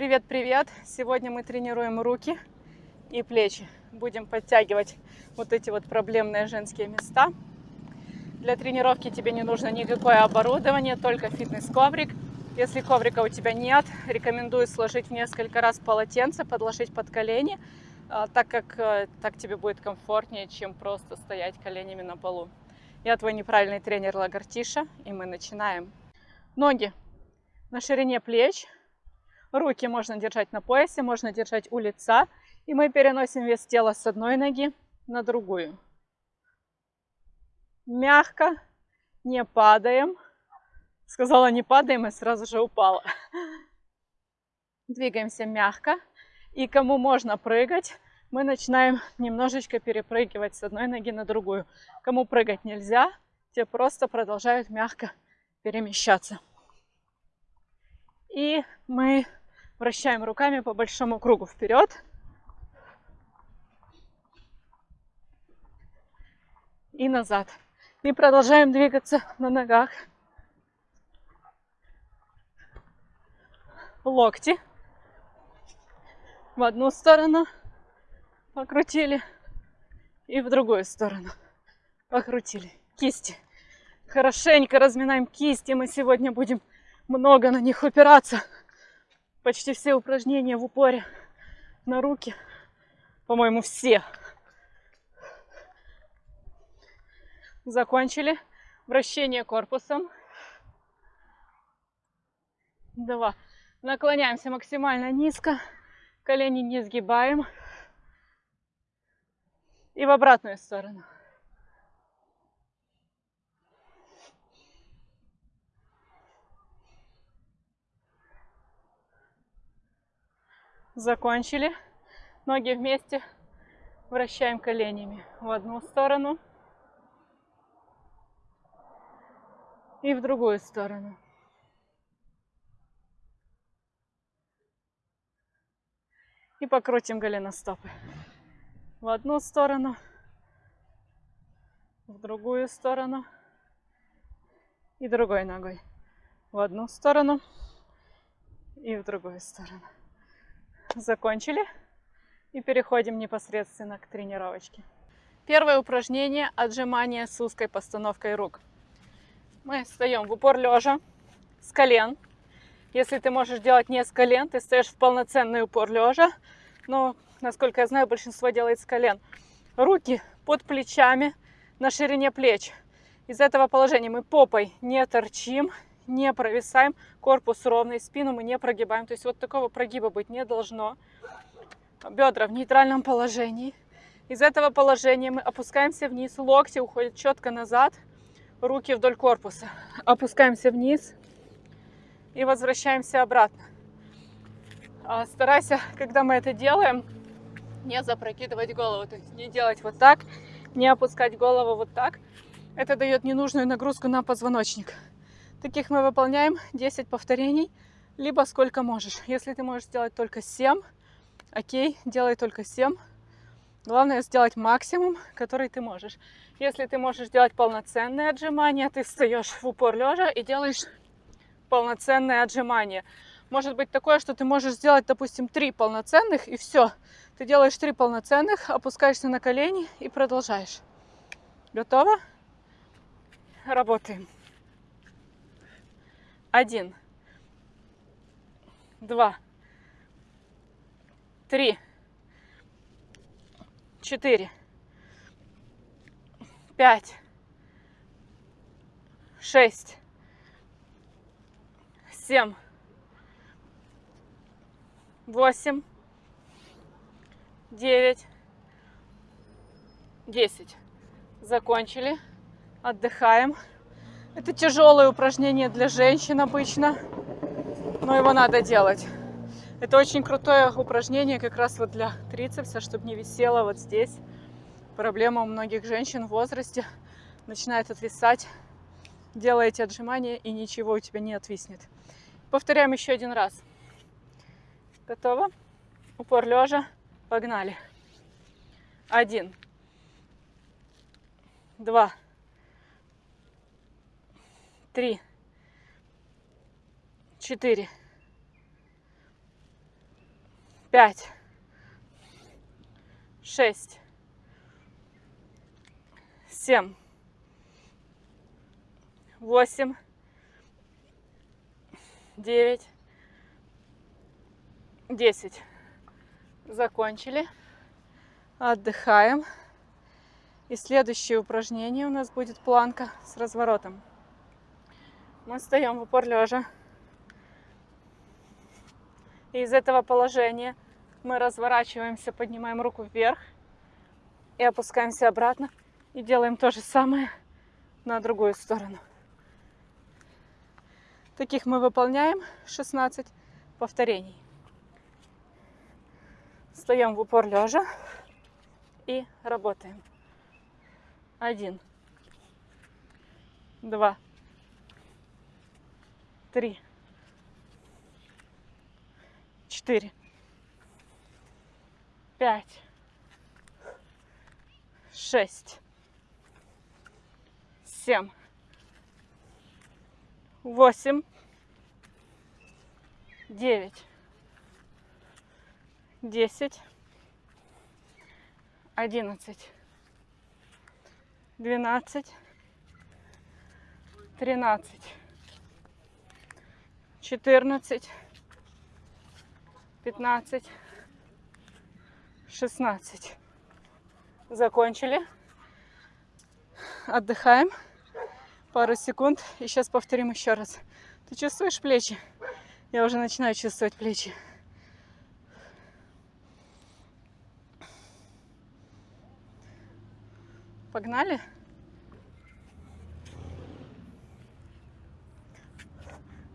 Привет-привет! Сегодня мы тренируем руки и плечи. Будем подтягивать вот эти вот проблемные женские места. Для тренировки тебе не нужно никакое оборудование, только фитнес-коврик. Если коврика у тебя нет, рекомендую сложить несколько раз полотенце, подложить под колени, а, так как э, так тебе будет комфортнее, чем просто стоять коленями на полу. Я твой неправильный тренер Лагартиша, и мы начинаем. Ноги на ширине плеч, Руки можно держать на поясе, можно держать у лица. И мы переносим вес тела с одной ноги на другую. Мягко, не падаем. Сказала не падаем и сразу же упала. Двигаемся мягко. И кому можно прыгать, мы начинаем немножечко перепрыгивать с одной ноги на другую. Кому прыгать нельзя, те просто продолжают мягко перемещаться. И мы Вращаем руками по большому кругу вперед. И назад. И продолжаем двигаться на ногах. Локти. В одну сторону покрутили. И в другую сторону покрутили. Кисти. Хорошенько разминаем кисти. Мы сегодня будем много на них упираться почти все упражнения в упоре на руки. По-моему, все. Закончили. Вращение корпусом. Два. Наклоняемся максимально низко. Колени не сгибаем. И в обратную сторону. Закончили. Ноги вместе. Вращаем коленями в одну сторону и в другую сторону. И покрутим голеностопы. В одну сторону, в другую сторону и другой ногой. В одну сторону и в другую сторону. Закончили. И переходим непосредственно к тренировочке. Первое упражнение – отжимание с узкой постановкой рук. Мы встаем в упор лежа, с колен. Если ты можешь делать не с колен, ты стоишь в полноценный упор лежа. Но, насколько я знаю, большинство делает с колен. Руки под плечами, на ширине плеч. Из этого положения мы попой не торчим, не провисаем, корпус ровный, спину мы не прогибаем. То есть вот такого прогиба быть не должно. Бедра в нейтральном положении. Из этого положения мы опускаемся вниз, локти уходят четко назад, руки вдоль корпуса. Опускаемся вниз и возвращаемся обратно. А, старайся, когда мы это делаем, не запрокидывать голову, то есть не делать вот так, не опускать голову вот так. Это дает ненужную нагрузку на позвоночник. Таких мы выполняем 10 повторений, либо сколько можешь. Если ты можешь сделать только 7, окей, делай только 7. Главное сделать максимум, который ты можешь. Если ты можешь делать полноценные отжимания, ты встаешь в упор лежа и делаешь полноценные отжимания. Может быть такое, что ты можешь сделать, допустим, 3 полноценных и все. Ты делаешь 3 полноценных, опускаешься на колени и продолжаешь. Готово? Работаем. Один, два, три, четыре, пять, шесть, семь, восемь, девять, десять. Закончили. Отдыхаем. Это тяжелое упражнение для женщин обычно, но его надо делать. Это очень крутое упражнение как раз вот для трицепса, чтобы не висело вот здесь. Проблема у многих женщин в возрасте начинает отвисать. Делаете отжимания и ничего у тебя не отвиснет. Повторяем еще один раз. Готово? Упор лежа. Погнали. Один. Два три, четыре, пять, шесть, семь, восемь, девять, десять. Закончили. Отдыхаем. И следующее упражнение у нас будет планка с разворотом. Мы встаем в упор лежа. И из этого положения мы разворачиваемся, поднимаем руку вверх и опускаемся обратно. И делаем то же самое на другую сторону. Таких мы выполняем 16 повторений. Встаем в упор лежа и работаем. Один, два, три, четыре, пять, шесть, семь, восемь, девять, десять, одиннадцать, двенадцать, тринадцать, четырнадцать, пятнадцать, шестнадцать. Закончили. Отдыхаем пару секунд и сейчас повторим еще раз. Ты чувствуешь плечи? Я уже начинаю чувствовать плечи. Погнали?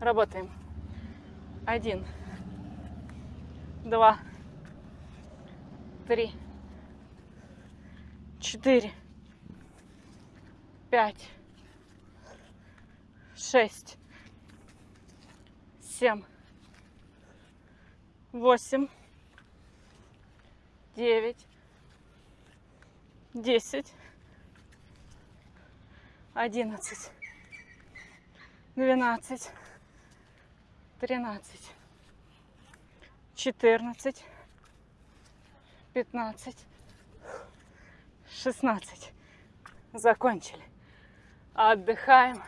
Работаем. Один, два, три, четыре, пять, шесть, семь, восемь, девять, десять, одиннадцать, двенадцать, тринадцать, четырнадцать, пятнадцать, шестнадцать. Закончили. Отдыхаем.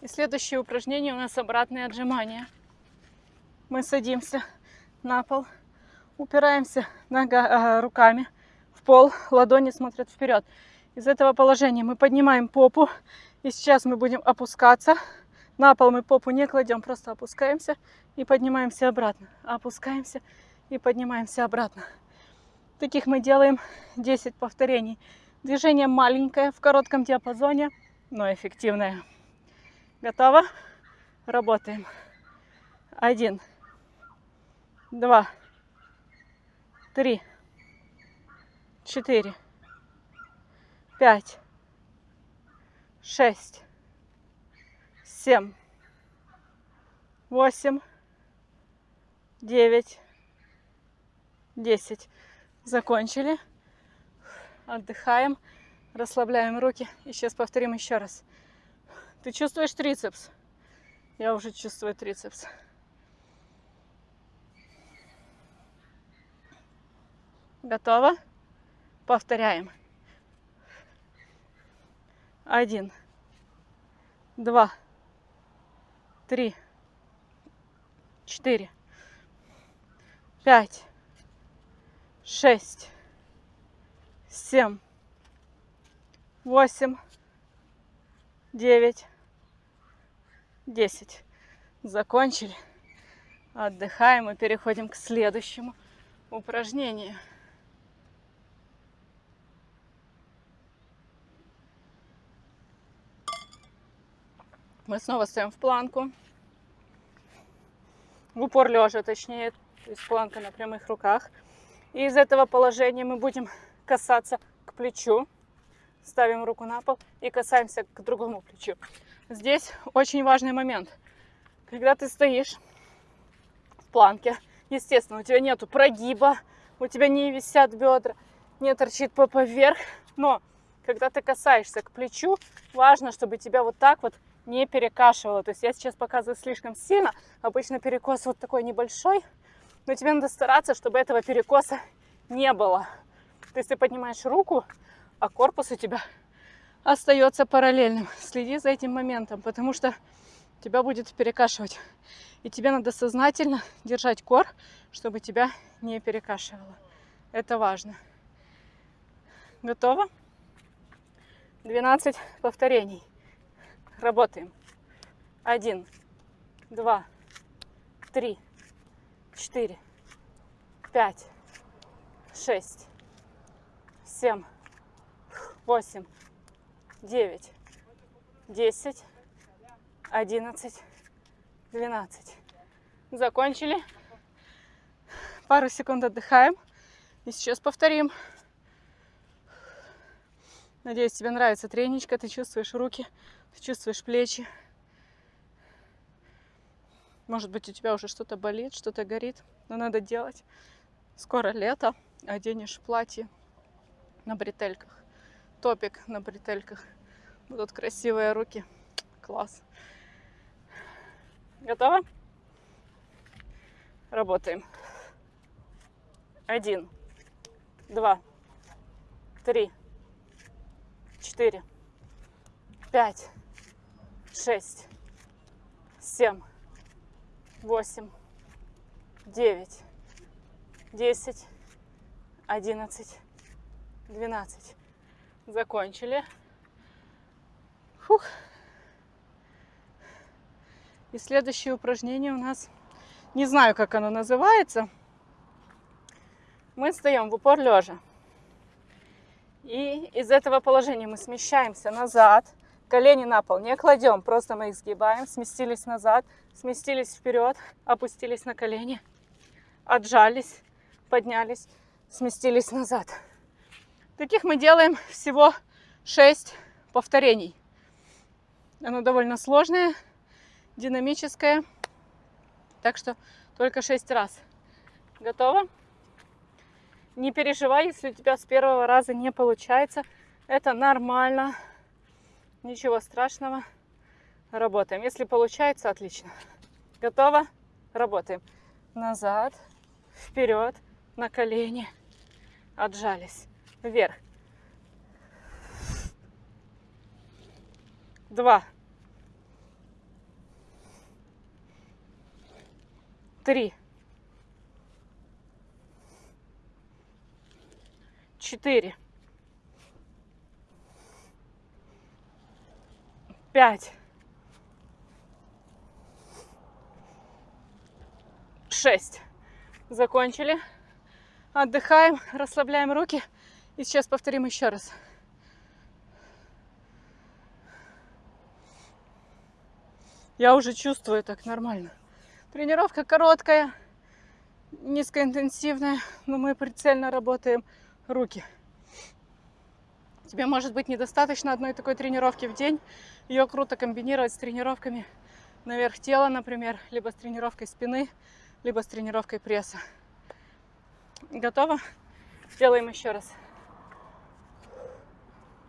И следующее упражнение у нас обратные отжимания. Мы садимся на пол, упираемся нога, руками в пол, ладони смотрят вперед. Из этого положения мы поднимаем попу, и сейчас мы будем опускаться. На пол мы попу не кладем, просто опускаемся и поднимаемся обратно. Опускаемся и поднимаемся обратно. Таких мы делаем 10 повторений. Движение маленькое, в коротком диапазоне, но эффективное. Готово? Работаем. Один, два, три, четыре, пять, шесть, семь, восемь, девять, десять. Закончили. Отдыхаем, расслабляем руки. И сейчас повторим еще раз. Ты чувствуешь трицепс? Я уже чувствую трицепс. Готово? Повторяем. Один, два, три, четыре, пять, шесть, семь, восемь, девять, десять. Закончили. Отдыхаем и переходим к следующему упражнению. Мы снова стоим в планку. В упор лежа, точнее, то есть планка на прямых руках. И из этого положения мы будем касаться к плечу. Ставим руку на пол и касаемся к другому плечу. Здесь очень важный момент. Когда ты стоишь в планке, естественно, у тебя нету прогиба, у тебя не висят бедра, не торчит попа вверх, но когда ты касаешься к плечу, важно, чтобы тебя вот так вот не перекашивала. То есть я сейчас показываю слишком сильно. Обычно перекос вот такой небольшой. Но тебе надо стараться, чтобы этого перекоса не было. То есть ты поднимаешь руку, а корпус у тебя остается параллельным. Следи за этим моментом, потому что тебя будет перекашивать. И тебе надо сознательно держать кор, чтобы тебя не перекашивало. Это важно. Готово? 12 повторений. Работаем. Один, два, три, четыре, пять, шесть, семь, восемь, девять, десять, одиннадцать, двенадцать. Закончили. Пару секунд отдыхаем. И сейчас повторим. Надеюсь, тебе нравится треничка, ты чувствуешь руки, чувствуешь плечи. Может быть, у тебя уже что-то болит, что-то горит, но надо делать. Скоро лето, оденешь платье на бретельках, топик на бретельках. Будут красивые руки. Класс. Готово? Работаем. Один, два, три, четыре, пять, шесть, семь, восемь, девять, десять, одиннадцать, двенадцать. Закончили. Фух. И следующее упражнение у нас, не знаю, как оно называется. Мы стоим в упор лежа. И из этого положения мы смещаемся назад, колени на пол не кладем, просто мы их сгибаем, сместились назад, сместились вперед, опустились на колени, отжались, поднялись, сместились назад. Таких мы делаем всего 6 повторений. Оно довольно сложное, динамическое, так что только 6 раз. Готово? Не переживай, если у тебя с первого раза не получается. Это нормально. Ничего страшного. Работаем. Если получается, отлично. Готово? Работаем. Назад, вперед, на колени. Отжались. Вверх. Два. Три. четыре, пять, шесть. Закончили. Отдыхаем, расслабляем руки. И сейчас повторим еще раз. Я уже чувствую так нормально. Тренировка короткая, низкоинтенсивная, но мы прицельно работаем руки. Тебе может быть недостаточно одной такой тренировки в день. Ее круто комбинировать с тренировками наверх тела, например, либо с тренировкой спины, либо с тренировкой пресса. Готово? Сделаем еще раз.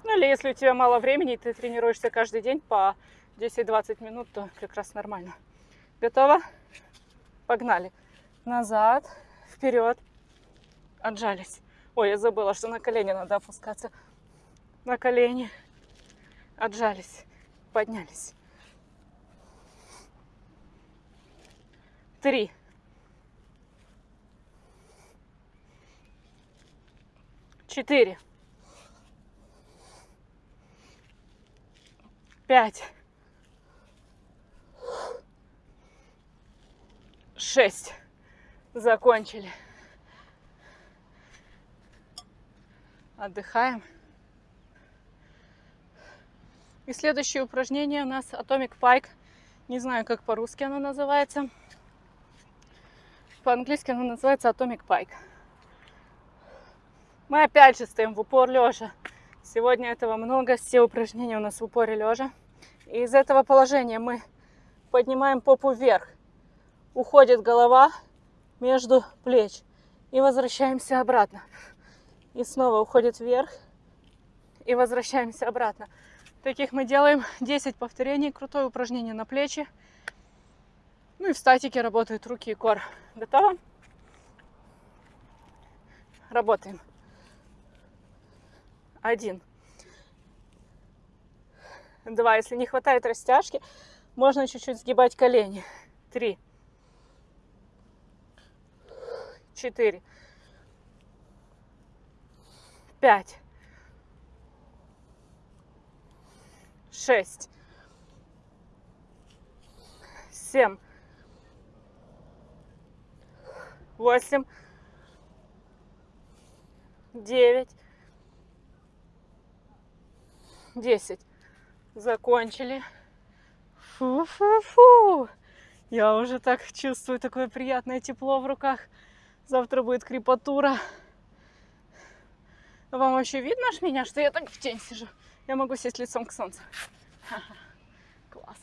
Ну или если у тебя мало времени, и ты тренируешься каждый день по 10-20 минут, то как раз нормально. Готово? Погнали. Назад, вперед, отжались. Ой, я забыла, что на колени надо опускаться. На колени. Отжались. Поднялись. Три. Четыре. Пять. Шесть. Закончили. отдыхаем. И следующее упражнение у нас Atomic Pike. Не знаю, как по-русски оно называется. По-английски оно называется Atomic Pike. Мы опять же стоим в упор лежа. Сегодня этого много, все упражнения у нас в упоре лежа. И из этого положения мы поднимаем попу вверх. Уходит голова между плеч. И возвращаемся обратно и снова уходит вверх и возвращаемся обратно. Таких мы делаем 10 повторений. Крутое упражнение на плечи. Ну и в статике работают руки и кор. Готово? Работаем. Один. Два. Если не хватает растяжки, можно чуть-чуть сгибать колени. Три. Четыре. Пять. Шесть. Семь. Восемь. Девять. Десять. Закончили. Фу-фу-фу. Я уже так чувствую такое приятное тепло в руках. Завтра будет крепатура. Вам вообще видно ж меня, что я так в тень сижу? Я могу сесть лицом к солнцу. Класс.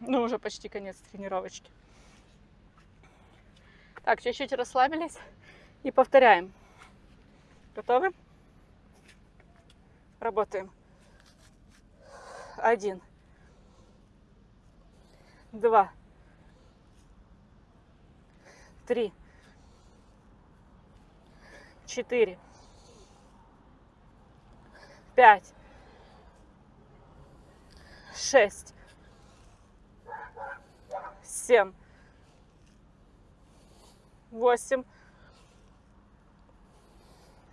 Ну, уже почти конец тренировочки. Так, чуть-чуть расслабились и повторяем. Готовы? Работаем. Один. Два. Три. Четыре. Пять. Шесть. Семь. Восемь.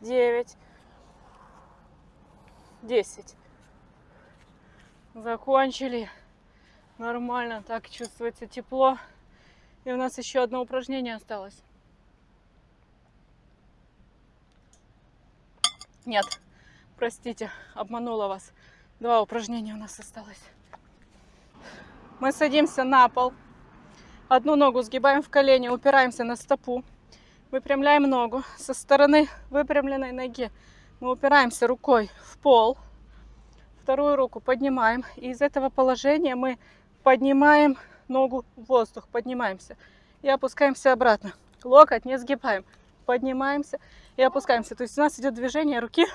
Девять. Десять. Закончили. Нормально, так чувствуется тепло. И у нас еще одно упражнение осталось. Нет, простите, обманула вас. Два упражнения у нас осталось. Мы садимся на пол. Одну ногу сгибаем в колени, упираемся на стопу. Выпрямляем ногу. Со стороны выпрямленной ноги мы упираемся рукой в пол. Вторую руку поднимаем. И из этого положения мы поднимаем ногу в воздух. Поднимаемся. И опускаемся обратно. Локоть не сгибаем. Поднимаемся и опускаемся. То есть у нас идет движение руки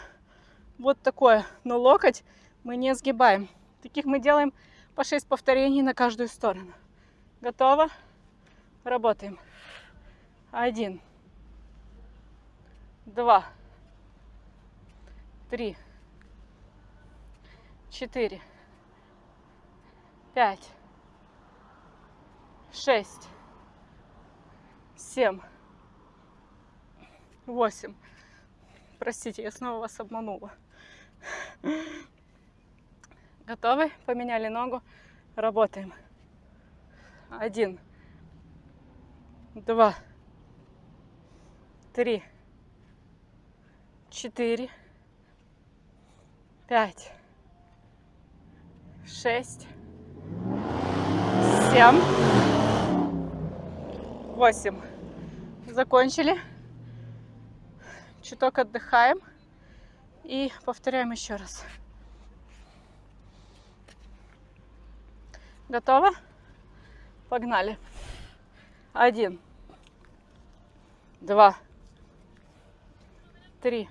вот такое. Но локоть мы не сгибаем. Таких мы делаем по 6 повторений на каждую сторону. Готово? Работаем. Один. Два. Три четыре, пять, шесть, семь, восемь. Простите, я снова вас обманула. Готовы? Поменяли ногу. Работаем. Один, два, три, четыре, пять, шесть, семь, восемь. Закончили. Чуток отдыхаем и повторяем еще раз. Готово? Погнали. Один, два, три,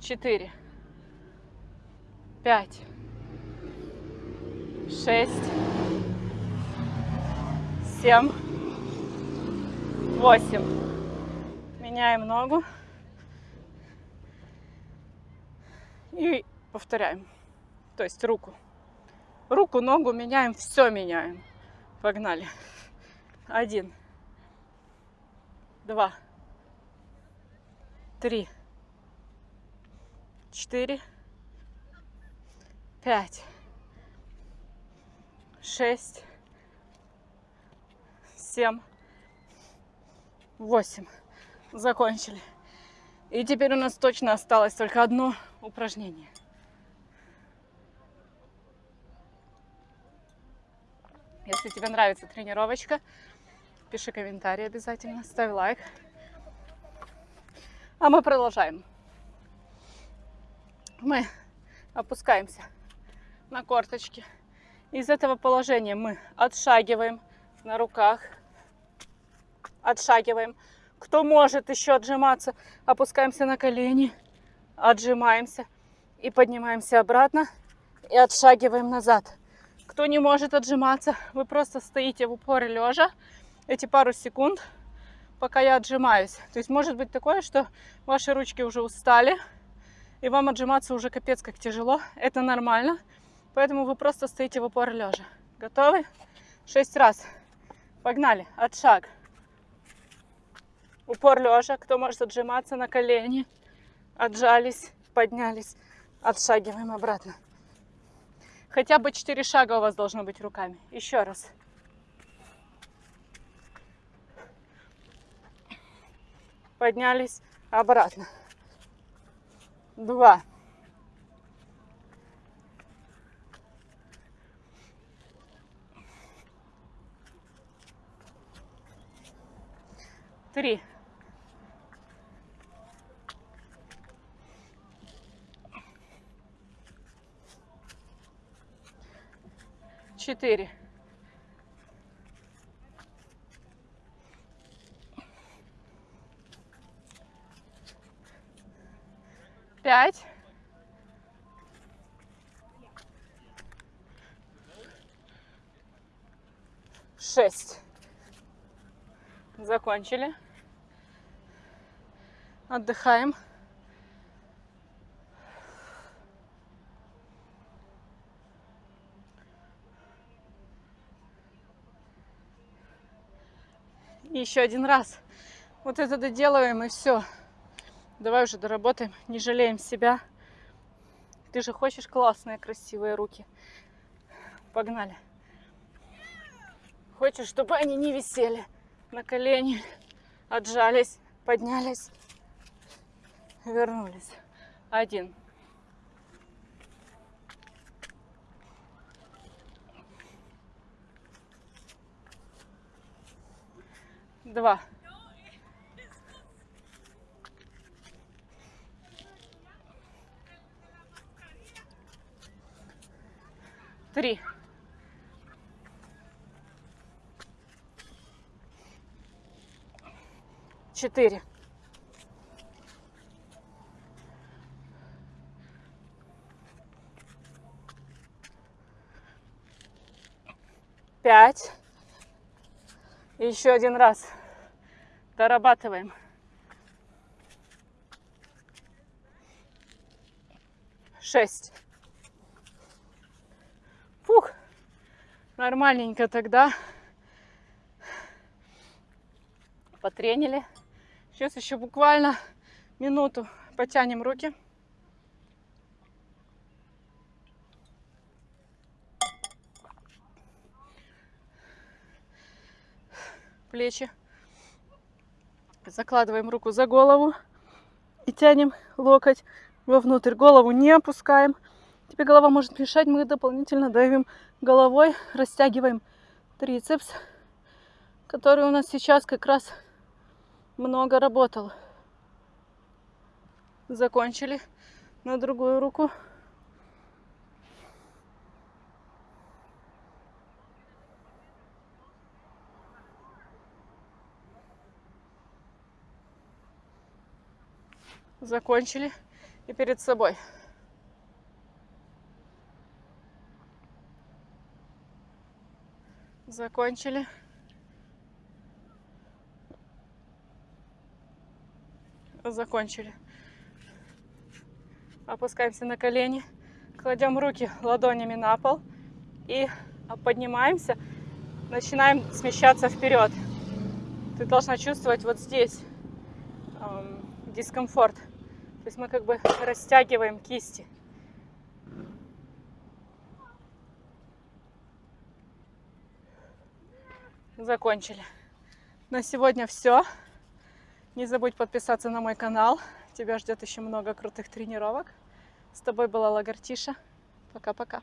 четыре, пять, шесть, семь, восемь. Меняем ногу. И повторяем. То есть руку. Руку, ногу меняем, все меняем. Погнали. Один, два, три, четыре, пять, шесть, семь, восемь. Закончили. И теперь у нас точно осталось только одно упражнение. Если тебе нравится тренировочка, пиши комментарий обязательно, ставь лайк. А мы продолжаем. Мы опускаемся на корточки. Из этого положения мы отшагиваем на руках, отшагиваем. Кто может еще отжиматься, опускаемся на колени, отжимаемся И поднимаемся обратно и отшагиваем назад. Кто не может отжиматься, вы просто стоите в упоре лежа эти пару секунд, пока я отжимаюсь. То есть может быть такое, что ваши ручки уже устали, и вам отжиматься уже капец как тяжело. Это нормально, поэтому вы просто стоите в упор лежа. Готовы? Шесть раз. Погнали. Отшаг. Упор лежа. Кто может отжиматься на колени? Отжались, поднялись. Отшагиваем обратно. Хотя бы 4 шага у вас должно быть руками. Еще раз. Поднялись обратно. Два. Три. Четыре. Пять. Шесть. Закончили. Отдыхаем. И еще один раз. Вот это доделаем и все. Давай уже доработаем. Не жалеем себя. Ты же хочешь классные, красивые руки. Погнали. Хочешь, чтобы они не висели на колени, отжались, поднялись, вернулись. Один. Два. Три. Четыре. Пять. еще один раз. Дорабатываем. Шесть. Фух. Нормальненько тогда. Потренили. Сейчас еще буквально минуту потянем руки. Плечи Закладываем руку за голову и тянем локоть вовнутрь. Голову не опускаем. Тебе голова может мешать, мы дополнительно давим головой, растягиваем трицепс, который у нас сейчас как раз много работал. Закончили на другую руку. Закончили и перед собой. Закончили. Закончили. Опускаемся на колени, кладем руки ладонями на пол и поднимаемся, начинаем смещаться вперед. Ты должна чувствовать вот здесь эм, дискомфорт. То есть мы как бы растягиваем кисти. Закончили. На сегодня все. Не забудь подписаться на мой канал. Тебя ждет еще много крутых тренировок. С тобой была Лагартиша. Пока-пока.